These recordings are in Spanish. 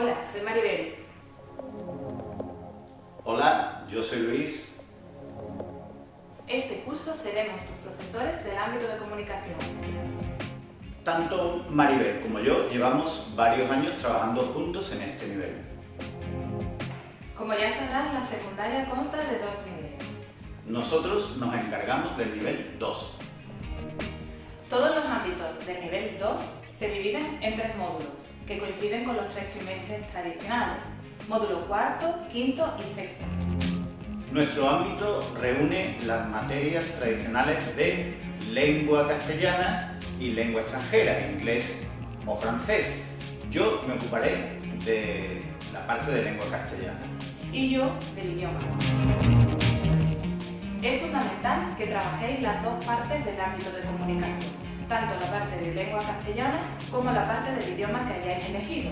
Hola, soy Maribel. Hola, yo soy Luis. Este curso seremos tus profesores del ámbito de comunicación. Tanto Maribel como yo llevamos varios años trabajando juntos en este nivel. Como ya sabrás, la secundaria consta de dos niveles. Nosotros nos encargamos del nivel 2. Todos los ámbitos del nivel 2 se dividen en tres módulos, que coinciden con los tres trimestres tradicionales, módulo cuarto, quinto y sexto. Nuestro ámbito reúne las materias tradicionales de lengua castellana y lengua extranjera, inglés o francés. Yo me ocuparé de la parte de lengua castellana. Y yo del idioma. Es fundamental que trabajéis las dos partes del ámbito de comunicación, tanto la parte de lengua castellana como la parte del idioma que hayáis elegido.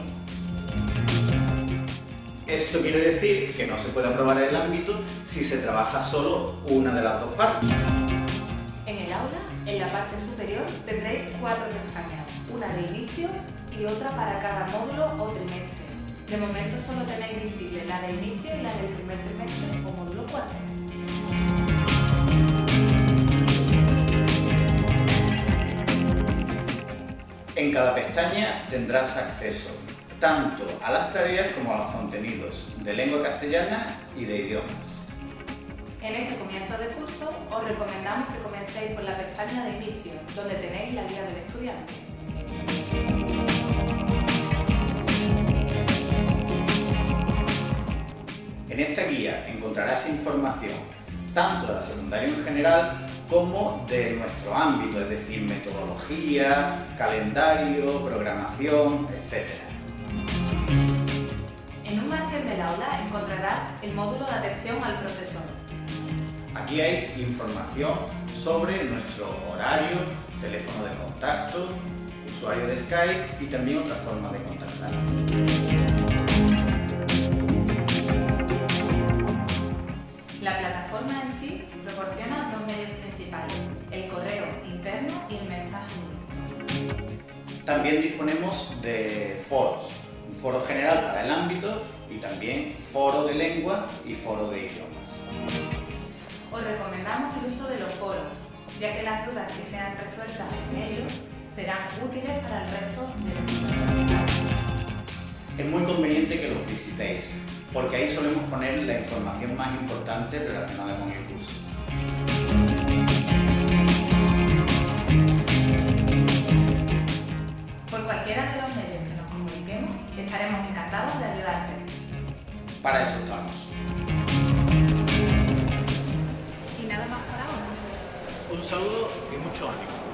Esto quiere decir que no se puede aprobar el ámbito si se trabaja solo una de las dos partes. En el aula, en la parte superior, tendréis cuatro pestañas, una de inicio y otra para cada módulo o trimestre. De momento solo tenéis visible la de inicio y la del primer trimestre o módulo cuarto. En cada pestaña tendrás acceso tanto a las tareas como a los contenidos de lengua castellana y de idiomas. En este comienzo de curso os recomendamos que comencéis por la pestaña de inicio, donde tenéis la guía del estudiante. En esta guía encontrarás información tanto de la secundaria en general como de nuestro ámbito, es decir, metodología, calendario, programación, etc. En un margen del aula encontrarás el módulo de atención al profesor. Aquí hay información sobre nuestro horario, teléfono de contacto, usuario de Skype y también otras formas de contactar. Sí proporciona dos medios principales, el correo interno y el mensaje directo. También disponemos de foros, un foro general para el ámbito y también foro de lengua y foro de idiomas. Os recomendamos el uso de los foros, ya que las dudas que sean resueltas en ellos serán útiles para el resto de los Es muy conveniente que los visitéis, porque ahí solemos poner la información más importante relacionada con el curso. Por cualquiera de los medios que nos comuniquemos, estaremos encantados de ayudarte. Para eso estamos. Y nada más por ahora. Un saludo y mucho ánimo.